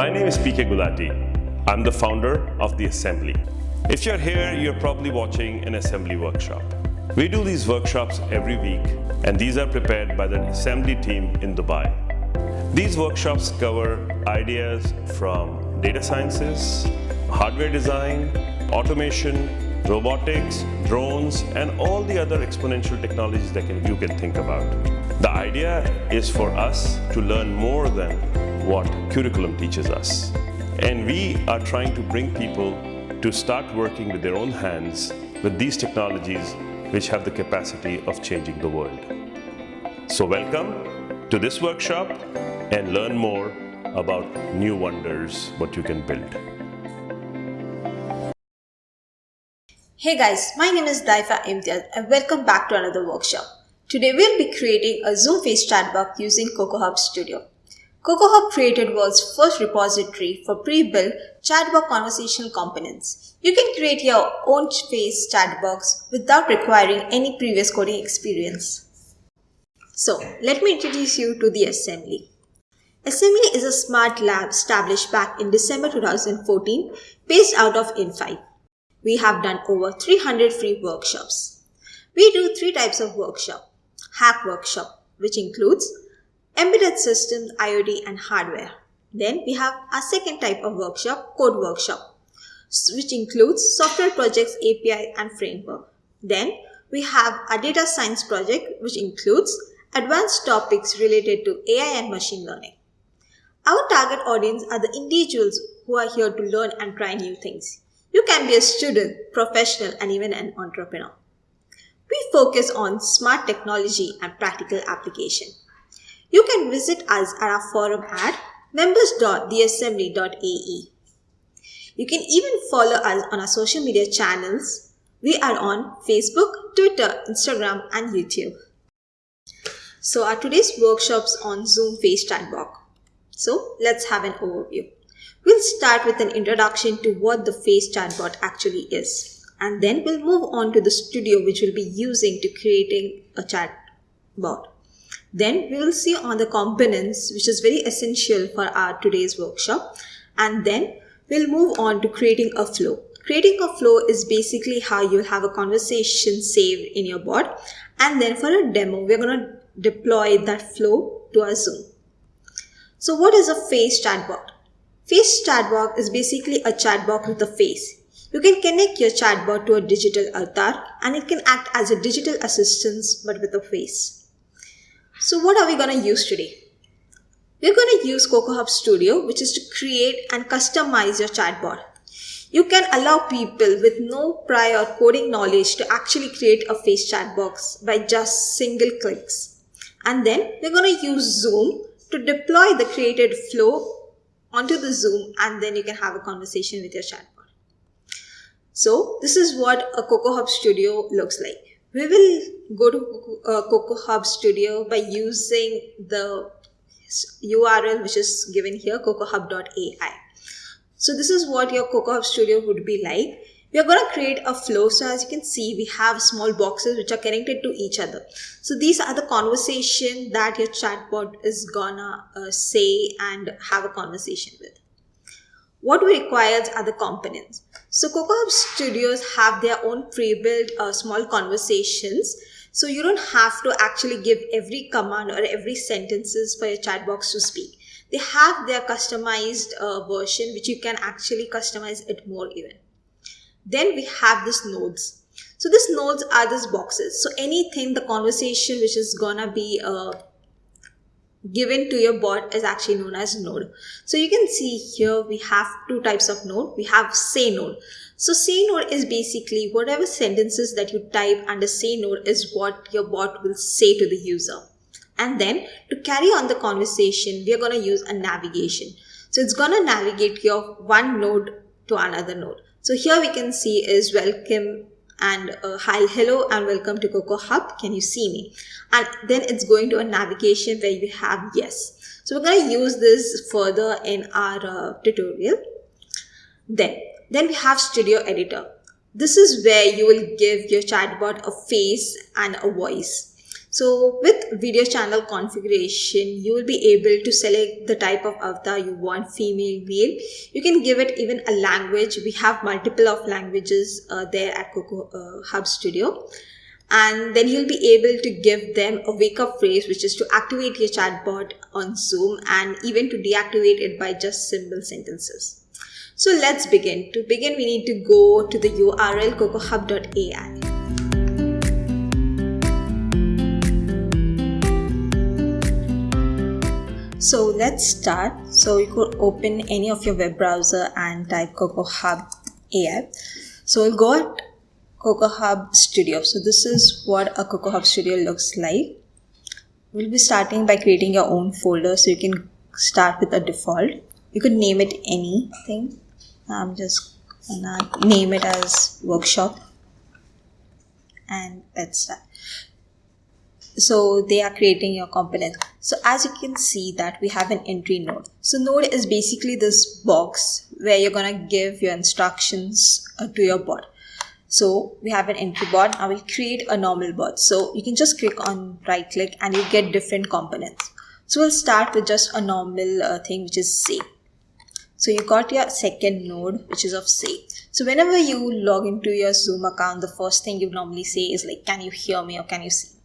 My name is PK Gulati. I'm the founder of The Assembly. If you're here, you're probably watching an assembly workshop. We do these workshops every week, and these are prepared by the assembly team in Dubai. These workshops cover ideas from data sciences, hardware design, automation, robotics, drones, and all the other exponential technologies that can, you can think about. The idea is for us to learn more than what curriculum teaches us. And we are trying to bring people to start working with their own hands with these technologies which have the capacity of changing the world. So welcome to this workshop and learn more about new wonders, what you can build. Hey guys, my name is Daifa Imtiaz and welcome back to another workshop. Today we'll be creating a Zoom face chatbot using CocoHub Studio. CocoHub created world's first repository for pre-built chatbot conversational components. You can create your own face chatbots without requiring any previous coding experience. So, let me introduce you to the assembly. Assembly is a smart lab established back in December 2014 based out of in5. We have done over 300 free workshops. We do three types of workshop. Hack workshop, which includes embedded systems, IoT and hardware. Then we have our second type of workshop, code workshop, which includes software projects, API and framework. Then we have a data science project, which includes advanced topics related to AI and machine learning. Our target audience are the individuals who are here to learn and try new things. You can be a student, professional, and even an entrepreneur. We focus on smart technology and practical application. You can visit us at our forum at members.theassembly.ae. You can even follow us on our social media channels. We are on Facebook, Twitter, Instagram, and YouTube. So our today's workshops on Zoom Face Chatbot. So let's have an overview. We'll start with an introduction to what the Face Chatbot actually is. And then we'll move on to the studio which we'll be using to creating a chatbot. Then we will see on the components which is very essential for our today's workshop. And then we'll move on to creating a flow. Creating a flow is basically how you'll have a conversation saved in your bot. And then for a demo, we're going to deploy that flow to our Zoom. So what is a face chatbot? Face chatbot is basically a chatbot with a face. You can connect your chatbot to a digital avatar and it can act as a digital assistant but with a face. So what are we going to use today? We're going to use CocoHub Studio, which is to create and customize your chatbot. You can allow people with no prior coding knowledge to actually create a face chat box by just single clicks. And then we're going to use Zoom to deploy the created flow onto the Zoom and then you can have a conversation with your chatbot. So this is what a CocoHub Studio looks like. We will go to uh, CocoHub Studio by using the URL which is given here cocohub.ai. So this is what your Coco Hub Studio would be like. We are going to create a flow. So as you can see, we have small boxes which are connected to each other. So these are the conversation that your chatbot is gonna uh, say and have a conversation with. What we require are the components. So CocoHub Studios have their own pre-built uh, small conversations. So you don't have to actually give every command or every sentences for your chat box to speak. They have their customized uh, version which you can actually customize it more even. Then we have this nodes. So these nodes are these boxes. So anything, the conversation which is gonna be uh, given to your bot is actually known as node. So you can see here we have two types of node. We have say node. So say node is basically whatever sentences that you type under say node is what your bot will say to the user. And then to carry on the conversation, we are going to use a navigation. So it's going to navigate your one node to another node. So here we can see is welcome and uh, hi hello and welcome to Coco Hub. can you see me? And then it's going to a navigation where you have yes. So we're going to use this further in our uh, tutorial. Then then we have studio editor. This is where you will give your chatbot a face and a voice So with video channel configuration, you will be able to select the type of avatar you want, female, male. You can give it even a language. We have multiple of languages uh, there at Coco uh, Hub Studio. And then you'll be able to give them a wake up phrase, which is to activate your chatbot on Zoom and even to deactivate it by just simple sentences. So let's begin. To begin, we need to go to the URL cocohub.ai. So let's start. So you could open any of your web browser and type Coco Hub AI. So we'll go at Coco Hub Studio. So this is what a Coco Hub Studio looks like. We'll be starting by creating your own folder. So you can start with a default. You could name it anything. I'm just gonna name it as workshop and let's start so they are creating your component so as you can see that we have an entry node. So node is basically this box where you're to give your instructions uh, to your bot. So we have an entry bot. I will create a normal bot. So you can just click on right click and you get different components. So we'll start with just a normal uh, thing which is say. So you got your second node which is of say. So whenever you log into your zoom account the first thing you normally say is like can you hear me or can you see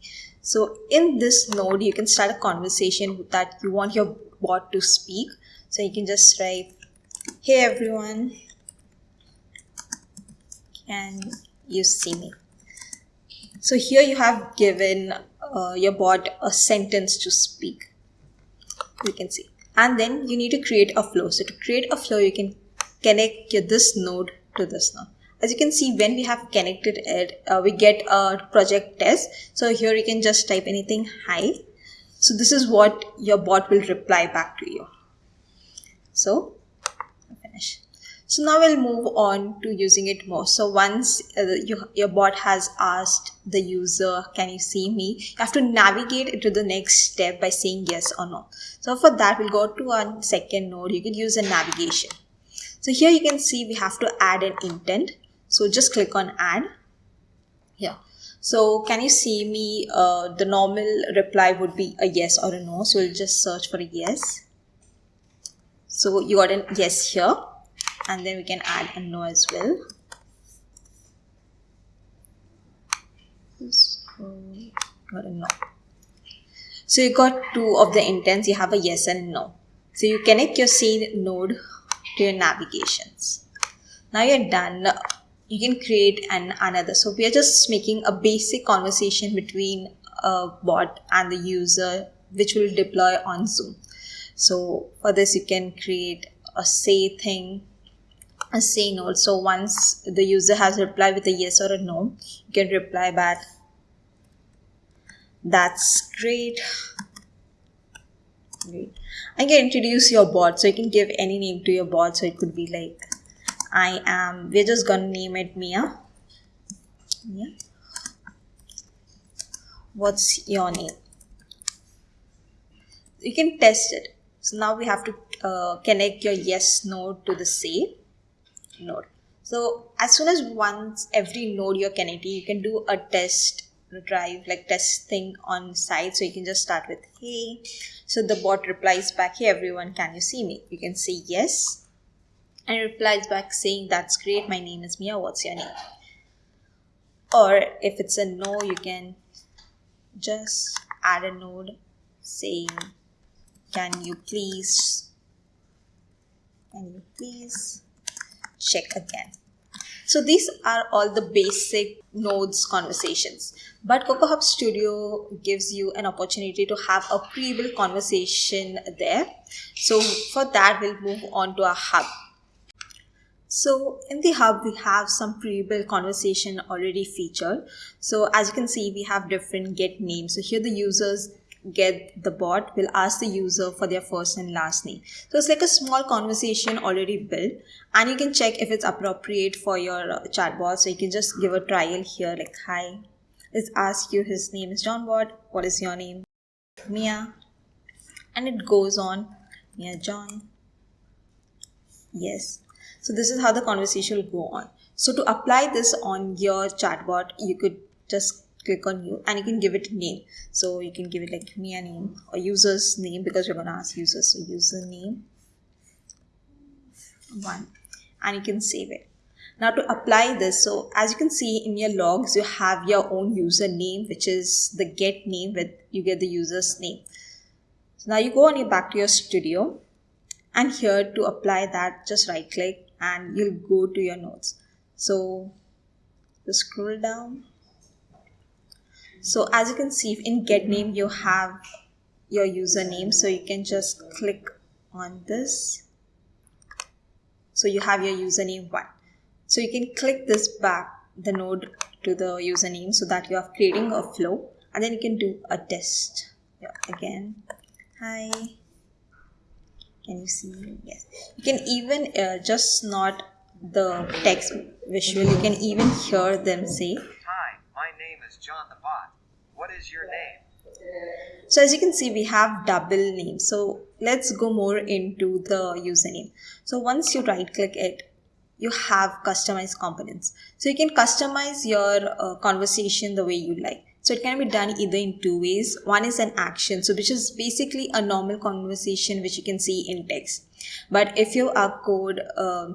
so in this node, you can start a conversation that you want your bot to speak. So you can just write, hey everyone, can you see me? So here you have given uh, your bot a sentence to speak. You can see. And then you need to create a flow. So to create a flow, you can connect your, this node to this node as you can see when we have connected it uh, we get a project test. So here you can just type anything hi. So this is what your bot will reply back to you. So finish. So now we'll move on to using it more. So once uh, you, your bot has asked the user can you see me? You have to navigate to the next step by saying yes or no. So for that we'll go to our second node. You can use a navigation. So here you can see we have to add an intent so just click on add. Here. So can you see me uh, the normal reply would be a yes or a no. So we'll just search for a yes. So you got a yes here. And then we can add a no as well. Got a no. So you got two of the intents. You have a yes and no. So you connect your scene node to your navigations. Now you're done you can create an another. So we are just making a basic conversation between a bot and the user which will deploy on zoom. So for this you can create a say thing a say node so once the user has replied with a yes or a no you can reply back. That's great. Great. I can introduce your bot so you can give any name to your bot. So it could be like I am, we're just gonna name it Mia. Mia. What's your name? You can test it. So now we have to uh, connect your yes node to the say node. So as soon as once every node you're connecting, you can do a test drive like test thing on site. So you can just start with hey. So the bot replies back, hey everyone, can you see me? You can say yes and replies back saying, That's great, my name is Mia, what's your name? Or if it's a no, you can just add a node saying, Can you please, can you please check again? So these are all the basic nodes conversations. But Coco Hub Studio gives you an opportunity to have a pre-built conversation there. So for that, we'll move on to our hub. So in the hub, we have some pre-built conversation already featured. So as you can see, we have different get names. So here the users get the bot will ask the user for their first and last name. So it's like a small conversation already built and you can check if it's appropriate for your uh, chatbot. So you can just give a trial here like, hi, let's ask you his name is John Bot. What is your name? Mia. And it goes on. Mia John. Yes. So this is how the conversation will go on. So to apply this on your chatbot, you could just click on you and you can give it a name. So you can give it like me a name or user's name because going to ask users. So username one and you can save it. Now to apply this so as you can see in your logs you have your own username which is the get name with you get the user's name. So now you go on your back to your studio and here to apply that just right click and you'll go to your notes. So just scroll down. So as you can see in get name you have your username so you can just click on this. So you have your username one. So you can click this back the node to the username so that you are creating a flow. And then you can do a test. Yeah, again. Hi can you see? Yes. You can even uh, just not the text visual you can even hear them say Hi, my name is John the Bot. What is your name? so as you can see we have double name. So let's go more into the username. So once you right click it you have customized components. So you can customize your uh, conversation the way you like so it can be done either in two ways. One is an action so which is basically a normal conversation which you can see in text. But if you are code uh,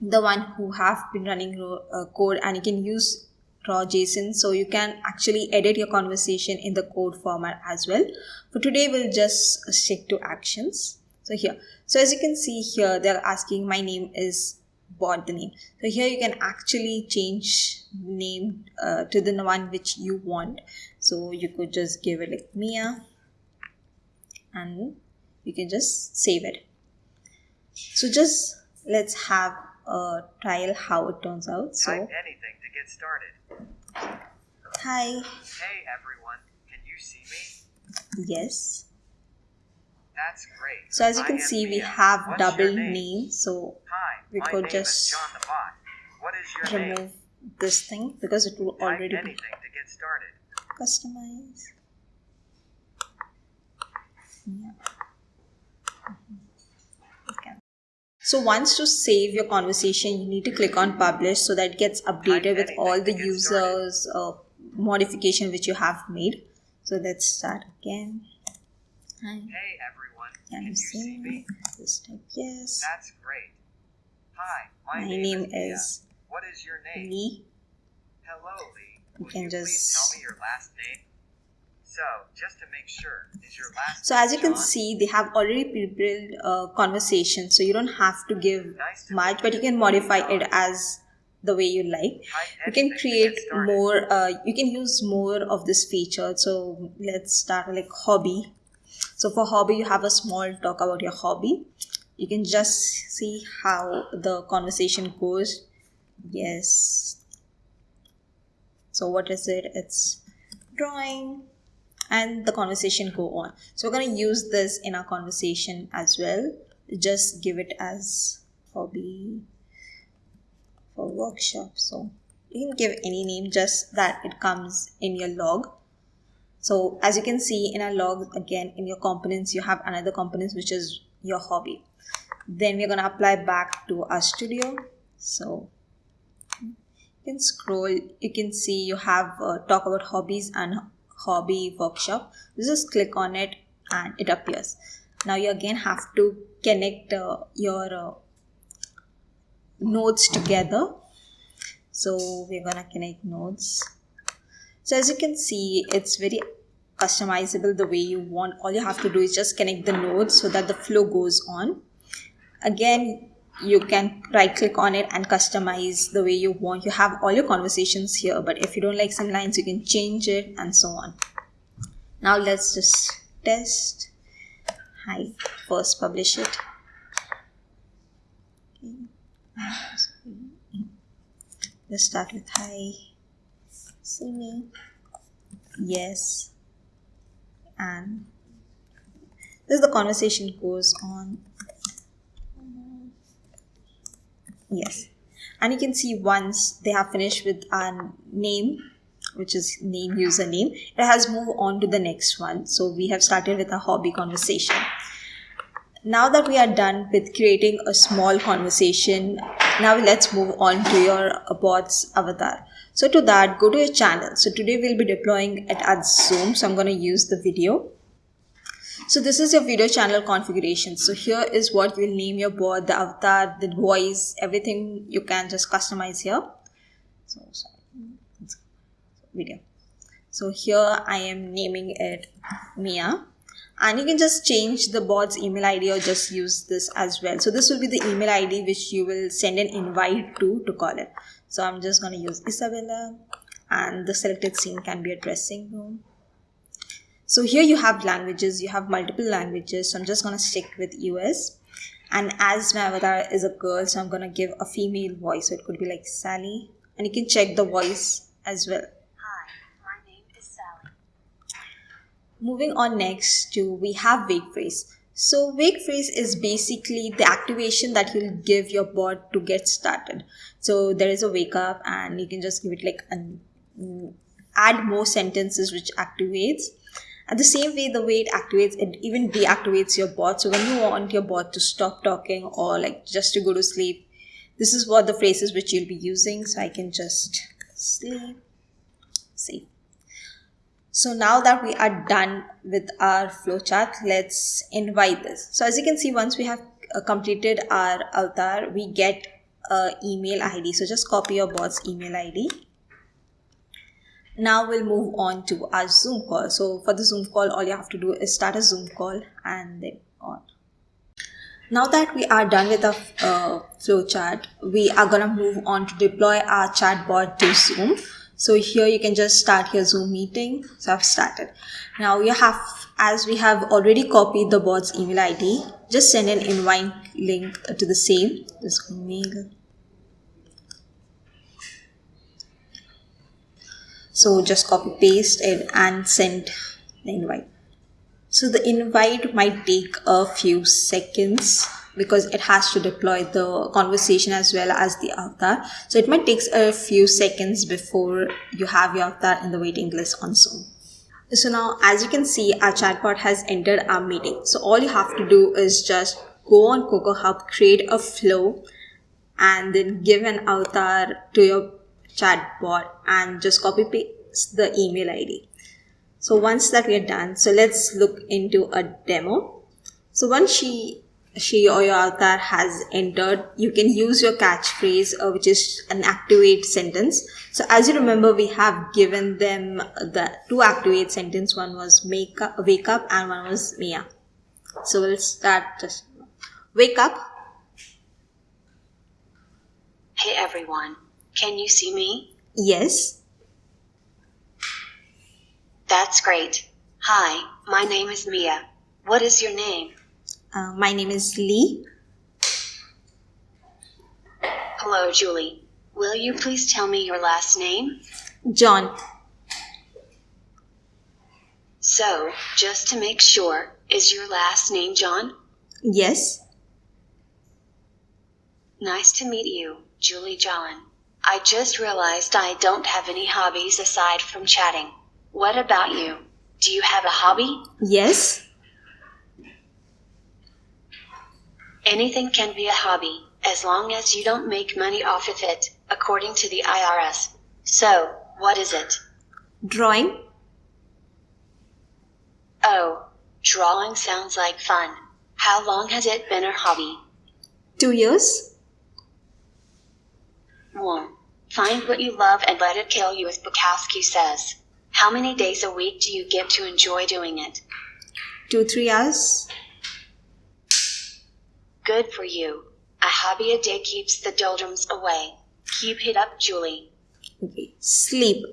the one who have been running uh, code and you can use raw json so you can actually edit your conversation in the code format as well. For today we'll just stick to actions. So here. So as you can see here they're asking my name is bought the name so here you can actually change name uh, to the one which you want. So you could just give it like mia and you can just save it. So just let's have a trial how it turns out. So Type anything to get started. hi. Hey everyone, can you see me? yes That's great. so as you can see we have What's double name? name so Hi, we could just is John the Bot. What is your name? remove this thing because it will already be to get started. customize yeah. Okay. so once to save your conversation you need to click on publish so that it gets updated with all the users uh, modification which you have made so let's start again hi Hey everyone, can can you see me just type yes That's great. Hi, my, my name, name is, Mia. What is your name? lee Hello, Lee. You Will can you just- please tell me your last name? So, just to make sure, is your last So as you can see, they have already pre-built uh, conversation, so you don't have to give Nice to much, but you can modify it as the way you like. You can create more. Uh, you can use more of this feature. So let's start like hobby. So for hobby, you have a small talk about your hobby. You can just see how the conversation goes. Yes. So what is it? It's drawing and the conversation go on so we're going to use this in our conversation as well just give it as hobby for workshop so you can give any name just that it comes in your log so as you can see in our log again in your components you have another components which is your hobby. Then we're going to apply back to our studio. So you can scroll. You can see you have uh, talk about hobbies and hobby workshop. You just click on it and it appears. Now you again have to connect uh, your uh, nodes together. So we're gonna connect nodes so as you can see it's very customizable. The way you want all you have to do is just connect the nodes so that the flow goes on. Again you can right click on it and customize the way you want. You have all your conversations here but if you don't like some lines you can change it and so on. Now let's just test. Hi first publish it. Let's start with hi see me? Yes. And this is the conversation goes on. Yes. And you can see once they have finished with our name which is name username it has moved on to the next one. So we have started with a hobby conversation. Now that we are done with creating a small conversation now let's move on to your bot's avatar So to that, go to your channel. So today we'll be deploying it at Zoom. So I'm going to use the video. So this is your video channel configuration. So here is what you'll name your board, the avatar, the voice, everything you can just customize here. So sorry, video. So here I am naming it Mia and you can just change the bot's email id or just use this as well so this will be the email id which you will send an invite to to call it so i'm just going to use isabella and the selected scene can be a dressing room. So here you have languages you have multiple languages. So i'm just going to stick with us and as my avatar is a girl so i'm going to give a female voice. So it could be like sally. And you can check the voice as well. Hi, my name is Sally. moving on next to we have wake phrase so wake phrase is basically the activation that you'll give your bot to get started. So there is a wake up and you can just give it like an mm, add more sentences which activates. At the same way the way it activates it even deactivates your bot. So when you want your bot to stop talking or like just to go to sleep this is what the phrases which you'll be using. So i can just sleep. Save so now that we are done with our flowchart, let's invite this. So as you can see, once we have uh, completed our avatar, we get a email ID. So just copy your bot's email ID. Now we'll move on to our Zoom call. So for the Zoom call, all you have to do is start a Zoom call and then on. Now that we are done with our uh, flowchart, we are gonna move on to deploy our chatbot to Zoom. So here you can just start your Zoom meeting. So I've started. Now you have, as we have already copied the bot's email ID, just send an invite link to the same. Just mail. So just copy paste it and send the invite. So the invite might take a few seconds because it has to deploy the conversation as well as the avatar. So it might take a few seconds before you have your avatar in the waiting list on Zoom. So now as you can see our chatbot has entered our meeting. So all you have to do is just go on Coco Hub, create a flow and then give an avatar to your chatbot and just copy paste the email ID. So once that we are done, so let's look into a demo. So once she she or your avatar has entered, you can use your catchphrase, uh, which is an activate sentence. So as you remember, we have given them the two activate sentence. One was make up, wake up and one was Mia. So we'll start just wake up. Hey everyone, can you see me? Yes. That's great. Hi, my name is Mia. What is your name? Uh, my name is Lee. Hello, Julie. Will you please tell me your last name? John. So, just to make sure, is your last name John? Yes. Nice to meet you, Julie John. I just realized I don't have any hobbies aside from chatting. What about you? Do you have a hobby? Yes. Anything can be a hobby, as long as you don't make money off of it, according to the IRS. So, what is it? Drawing. Oh, drawing sounds like fun. How long has it been a hobby? Two years. One. Find what you love and let it kill you, as Bukowski says. How many days a week do you get to enjoy doing it? Two, three hours. Good for you. A hobby a day keeps the doldrums away. Keep it up, Julie. Okay. Sleep.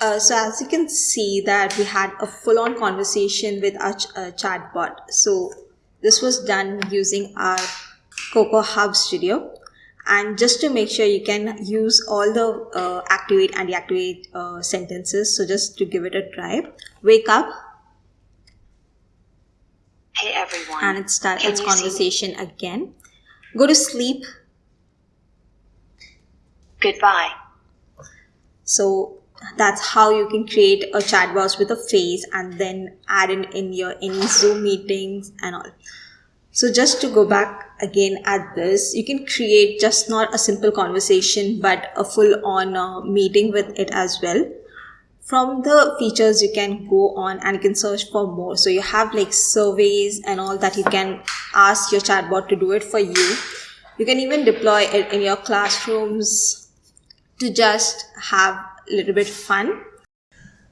Uh, so as you can see that we had a full-on conversation with our ch- uh, chatbot. So this was done using our Coco Hub Studio. And just to make sure you can use all the uh, activate and deactivate uh, sentences. So just to give it a try. Wake up, Hey everyone. and it starts its you see me? conversation again. Go to sleep. Goodbye. So that's how you can create a chat box with a face and then add in in your any Zoom meetings and all. So just to go back again at this, you can create just not a simple conversation, but a full on uh, meeting with it as well. From the features, you can go on and you can search for more. So you have like surveys and all that you can ask your chatbot to do it for you. You can even deploy it in your classrooms to just have a little bit fun.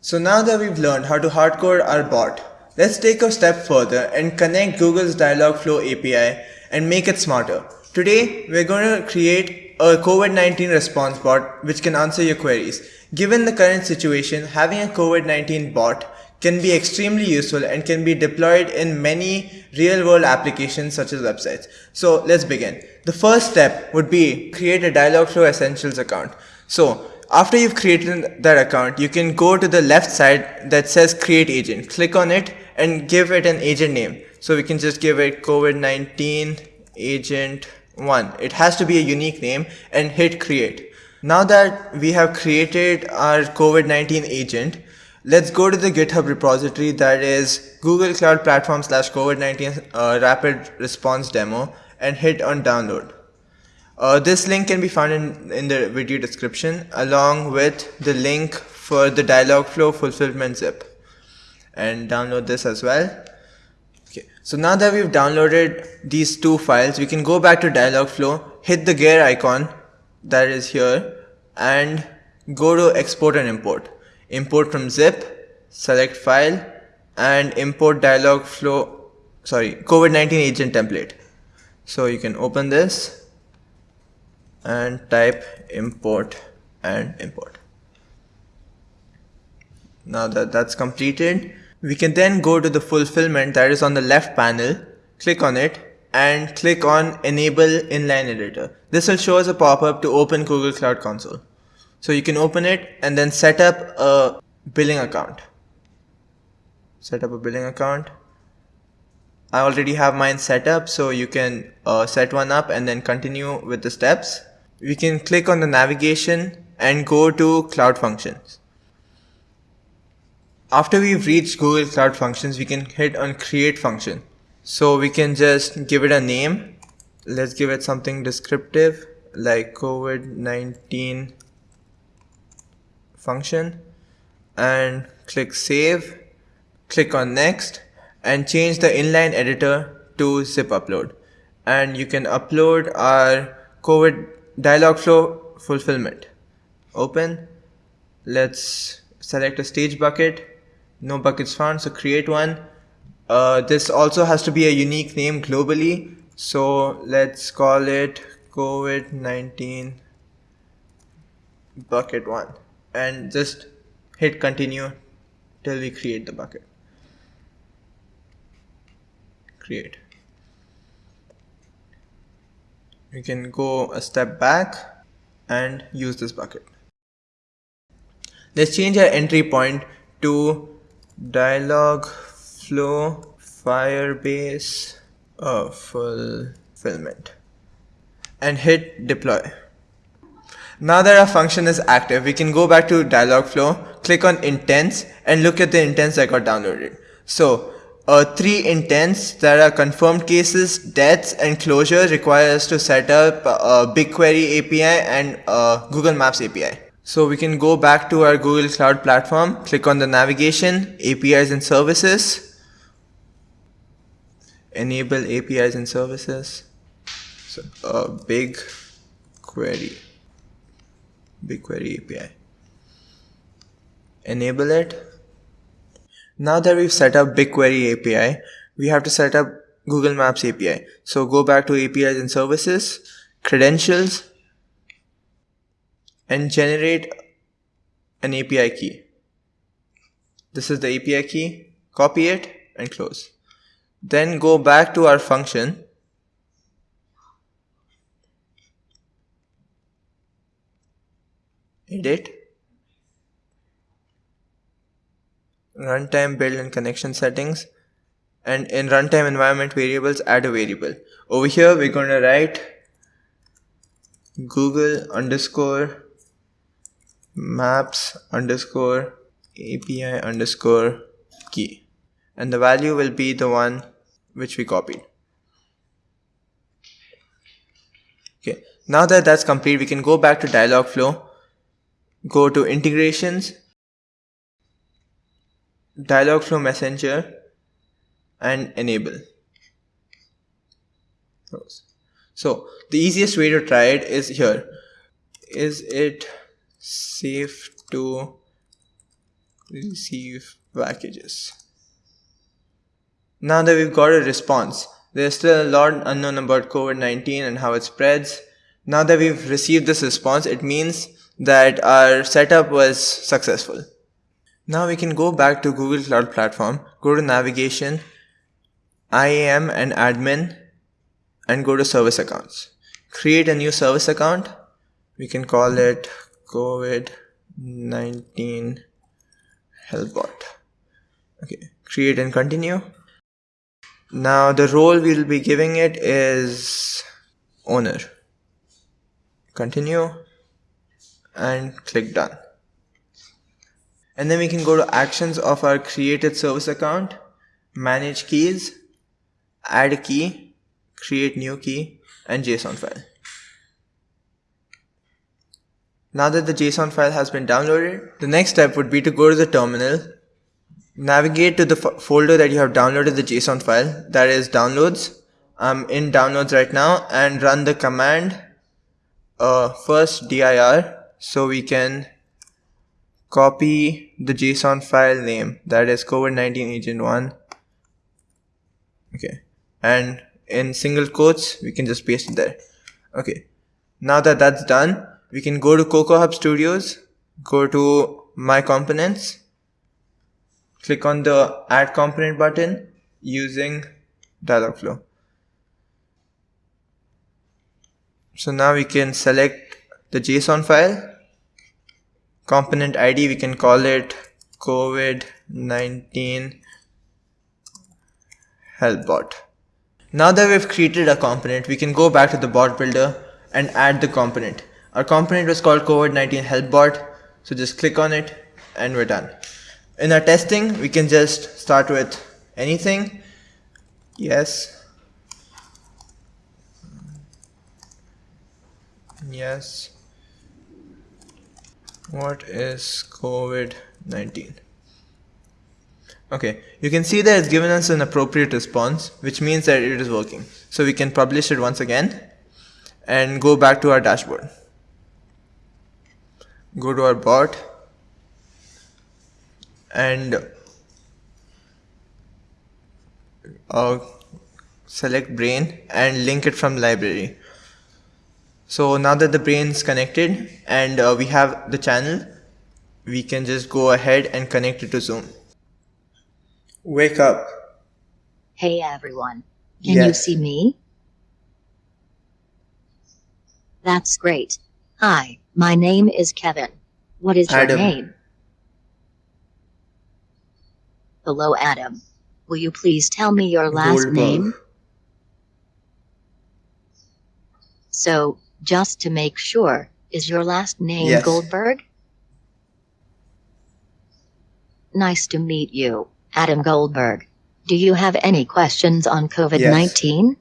So now that we've learned how to hardcode our bot, Let's take a step further and connect Google's Dialogflow API and make it smarter. Today, we're going to create a COVID-19 response bot which can answer your queries. Given the current situation, having a COVID-19 bot can be extremely useful and can be deployed in many real world applications such as websites. So let's begin. The first step would be create a Dialogflow Essentials account. So after you've created that account, you can go to the left side that says create agent. Click on it and give it an agent name. So we can just give it COVID-19 agent 1. It has to be a unique name and hit create. Now that we have created our COVID-19 agent, let's go to the GitHub repository that is Google Cloud Platform slash COVID-19 uh, rapid response demo and hit on download. Uh, this link can be found in, in the video description along with the link for the Dialogflow fulfillment zip and download this as well. Okay, so now that we've downloaded these two files, we can go back to Dialogflow, hit the gear icon that is here and go to export and import. Import from zip, select file and import Dialogflow, sorry, COVID-19 agent template. So you can open this and type import and import. Now that that's completed, we can then go to the fulfillment that is on the left panel, click on it and click on enable inline editor. This will show us a pop-up to open Google Cloud Console. So you can open it and then set up a billing account. Set up a billing account. I already have mine set up so you can uh, set one up and then continue with the steps. We can click on the navigation and go to cloud functions. After we've reached Google Cloud Functions, we can hit on create function. So we can just give it a name. Let's give it something descriptive like COVID-19 function and click save, click on next and change the inline editor to zip upload. And you can upload our COVID Dialogflow fulfillment. Open. Let's select a stage bucket no buckets found so create one. Uh, this also has to be a unique name globally. So let's call it covid-19 bucket one. And just hit continue till we create the bucket. Create. We can go a step back and use this bucket. Let's change our entry point to Dialogflow firebase uh, fulfillment and hit deploy. Now that our function is active we can go back to Dialogflow click on intents and look at the intents that got downloaded. So uh, three intents that are confirmed cases, deaths, and closure require us to set up a BigQuery API and Google Maps API. So we can go back to our Google Cloud Platform, click on the navigation, APIs and services, enable APIs and services. So a big query, BigQuery API. Enable it. Now that we've set up BigQuery API, we have to set up Google Maps API. So go back to APIs and services, credentials, and generate an API key. This is the API key, copy it and close. Then go back to our function edit runtime build and connection settings and in runtime environment variables add a variable over here we're going to write google underscore maps underscore API underscore key and the value will be the one which we copied. Okay, now that that's complete, we can go back to Dialogflow, go to integrations, Dialogflow Messenger, and enable. So the easiest way to try it is here. Is it safe to receive packages? Now that we've got a response, there's still a lot unknown about COVID-19 and how it spreads. Now that we've received this response, it means that our setup was successful. Now we can go back to Google Cloud Platform, go to navigation, IAM and admin and go to service accounts. Create a new service account. We can call it COVID-19 helpbot. Okay, create and continue. Now the role we'll be giving it is owner. Continue and click done. And then we can go to actions of our created service account, manage keys, add a key, create new key and JSON file. Now that the JSON file has been downloaded, the next step would be to go to the terminal navigate to the folder that you have downloaded the JSON file that is downloads. I'm in downloads right now and run the command uh, first dir so we can copy the JSON file name that is COVID-19 agent 1 okay and in single quotes we can just paste it there okay now that that's done we can go to Coco Hub Studios go to my components click on the add component button using Dialogflow. So now we can select the JSON file, component ID, we can call it COVID-19 helpbot. Now that we've created a component, we can go back to the bot builder and add the component. Our component was called COVID-19 helpbot, so just click on it and we're done. In our testing, we can just start with anything. Yes. Yes. What is COVID-19? Okay, you can see that it's given us an appropriate response, which means that it is working. So we can publish it once again and go back to our dashboard. Go to our bot and uh, select brain and link it from library so now that the brain is connected and uh, we have the channel we can just go ahead and connect it to zoom wake up Hey everyone. Can you see me? That's great. Hi, my name is Kevin. What is Adam. your name? Hello Adam. Will you please tell me your last Goldberg. name? So, just to make sure, is your last name Yes. Goldberg? Nice to meet you, Adam Goldberg. Do you have any questions on COVID 19? Yes.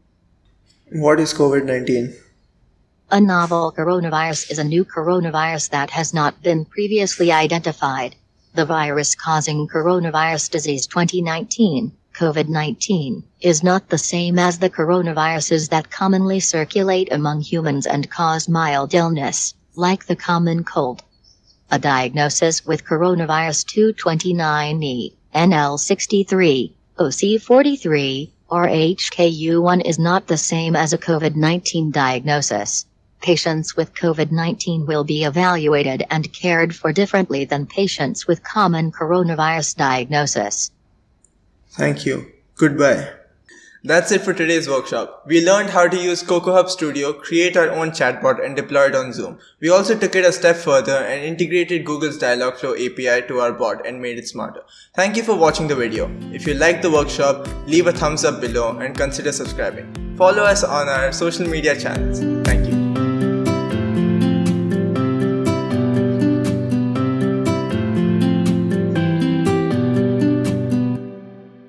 what is covid-19 A novel coronavirus is a new coronavirus that has not been previously identified. The virus causing coronavirus disease 2019, COVID 19, is not the same as the coronaviruses that commonly circulate among humans and cause mild illness, like the common cold. A diagnosis with coronavirus 229E, NL63, OC43, or HKU1 is not the same as a COVID 19 diagnosis. Patients with COVID 19 will be evaluated and cared for differently than patients with common coronavirus diagnosis. Thank you. Goodbye. That's it for today's workshop. We learned how to use Coco Hub Studio, create our own chatbot and deploy it on Zoom. We also took it a step further and integrated Google's Dialogflow API to our bot and made it smarter. Thank you for watching the video. If you liked the workshop, leave a thumbs up below and consider subscribing. Follow us on our social media channels. Thank you.